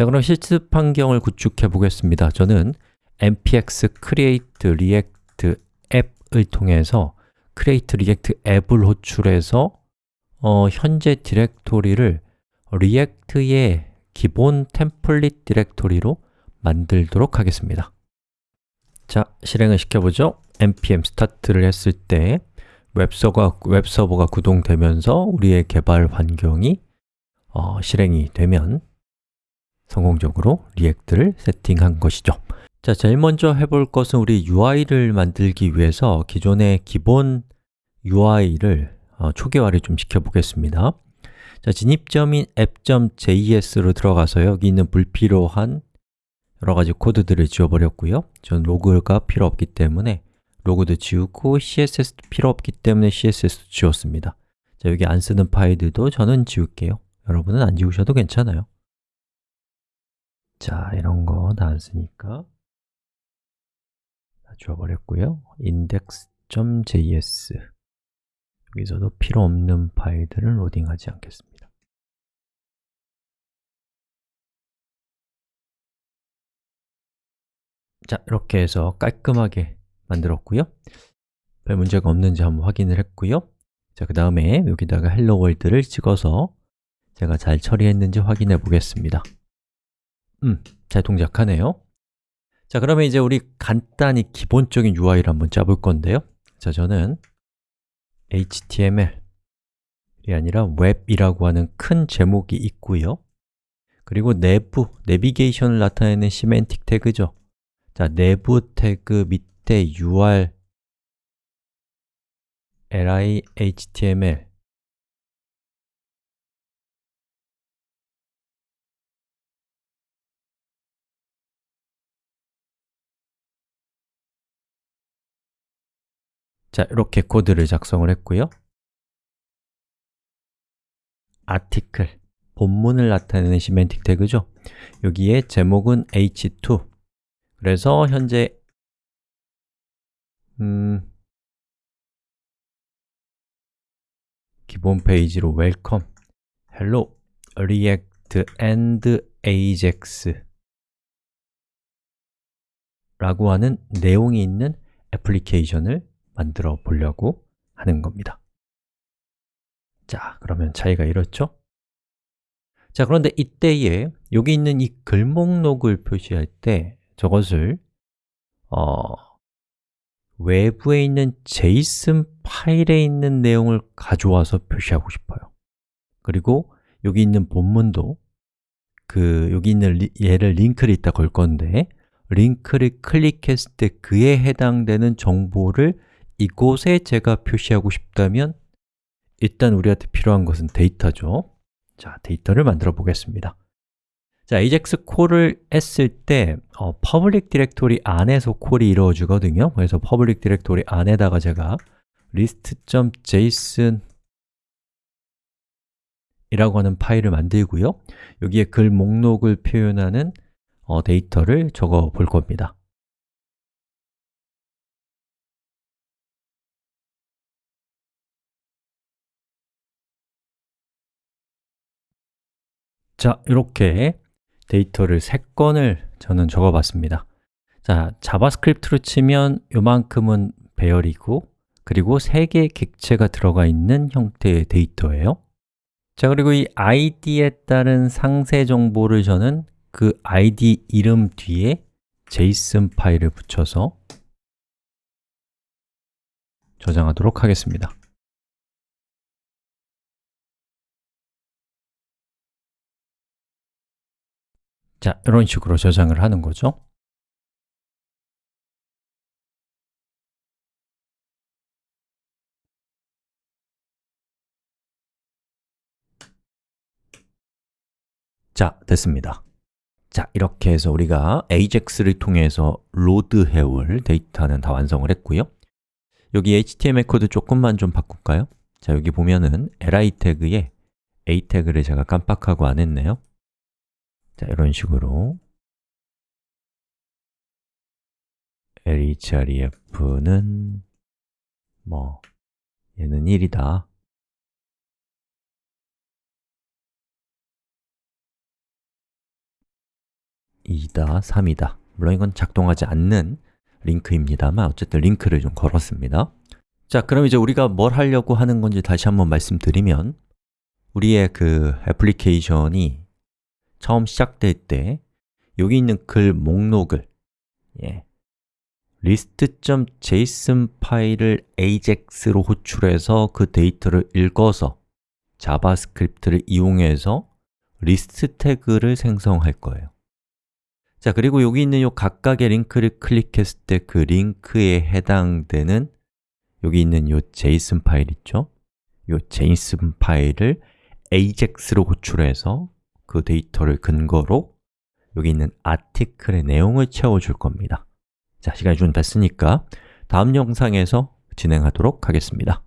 자, 그럼 실습 환경을 구축해 보겠습니다. 저는 npx create react app을 통해서 create react app을 호출해서 어, 현재 디렉토리를 React의 기본 템플릿 디렉토리로 만들도록 하겠습니다 자, 실행을 시켜보죠 npm start를 했을 때 웹서버가, 웹서버가 구동되면서 우리의 개발 환경이 어, 실행이 되면 성공적으로 React를 세팅한 것이죠. 자, 제일 먼저 해볼 것은 우리 UI를 만들기 위해서 기존의 기본 UI를 어, 초기화를 좀 시켜보겠습니다. 자, 진입점인 app.js로 들어가서 여기 있는 불필요한 여러 가지 코드들을 지워버렸고요. 전 로그가 필요 없기 때문에 로그도 지우고 CSS도 필요 없기 때문에 CSS도 지웠습니다. 자, 여기 안 쓰는 파일들도 저는 지울게요. 여러분은 안 지우셔도 괜찮아요 자, 이런 거 다 안 쓰니까 다 지워버렸고요. index.js 여기서도 필요 없는 파일들은 로딩하지 않겠습니다. 자, 이렇게 해서 깔끔하게 만들었고요. 별 문제가 없는지 한번 확인을 했고요. 자, 그 다음에 여기다가 Hello World를 찍어서 제가 잘 처리했는지 확인해 보겠습니다 음, 잘 동작하네요. 자, 그러면 이제 우리 간단히 기본적인 UI를 한번 짜볼 건데요. 자, 저는 HTML이 아니라 웹이라고 하는 큰 제목이 있고요. 그리고 내부, 내비게이션을 나타내는 semantic 태그죠. 자, 내부 태그 밑에 UR li html 자, 이렇게 코드를 작성을 했고요. article, 본문을 나타내는 시멘틱 태그죠? 여기에 제목은 h2 그래서 현재 음, 기본 페이지로 welcome, hello, react and ajax 라고 하는 내용이 있는 애플리케이션을 만들어 보려고 하는 겁니다 자, 그러면 차이가 이렇죠? 자, 그런데 이때에 여기 있는 이 글목록을 표시할 때 저것을 어, 외부에 있는 JSON 파일에 있는 내용을 가져와서 표시하고 싶어요 그리고 여기 있는 본문도 그 여기 있는 리, 얘를 링크를 이따 걸 건데 링크를 클릭했을 때 그에 해당되는 정보를 이곳에 제가 표시하고 싶다면 일단 우리한테 필요한 것은 데이터죠. 자, 데이터를 만들어 보겠습니다. 자, ajax 콜을 했을 때 어, public 디렉토리 안에서 call이 이루어지거든요. 그래서 public 디렉토리 안에다가 제가 list.json 이라고 하는 파일을 만들고요. 여기에 글 목록을 표현하는 어, 데이터를 적어 볼 겁니다 자, 이렇게 데이터를 3건을 저는 적어봤습니다. 자, JavaScript로 치면 요만큼은 배열이고 그리고 3개의 객체가 들어가 있는 형태의 데이터예요. 자, 그리고 이 id에 따른 상세 정보를 저는 그 id 이름 뒤에 JSON 파일을 붙여서 저장하도록 하겠습니다 자, 이런 식으로 저장을 하는 거죠. 자, 됐습니다. 자, 이렇게 해서 우리가 ajax를 통해서 load해올 데이터는 다 완성을 했고요. 여기 html 코드 조금만 좀 바꿀까요? 자, 여기 보면은 li 태그에 a 태그를 제가 깜빡하고 안 했네요 자, 이런 식으로. LHREF는 뭐 얘는 1이다. 2다, 3이다. 물론 이건 작동하지 않는 링크입니다만 어쨌든 링크를 좀 걸었습니다. 자, 그럼 이제 우리가 뭘 하려고 하는 건지 다시 한번 말씀드리면 우리의 그 애플리케이션이 처음 시작될 때 여기 있는 글 목록을 예, list.json 파일을 AJAX로 호출해서 그 데이터를 읽어서 JavaScript를 이용해서 리스트 태그를 생성할 거예요 자, 그리고 여기 있는 요 각각의 링크를 클릭했을 때 그 링크에 해당되는 여기 있는 요 JSON 파일 있죠? 요 JSON 파일을 AJAX로 호출해서 그 데이터를 근거로 여기 있는 아티클의 내용을 채워줄 겁니다. 자, 시간이 좀 됐으니까 다음 영상에서 진행하도록 하겠습니다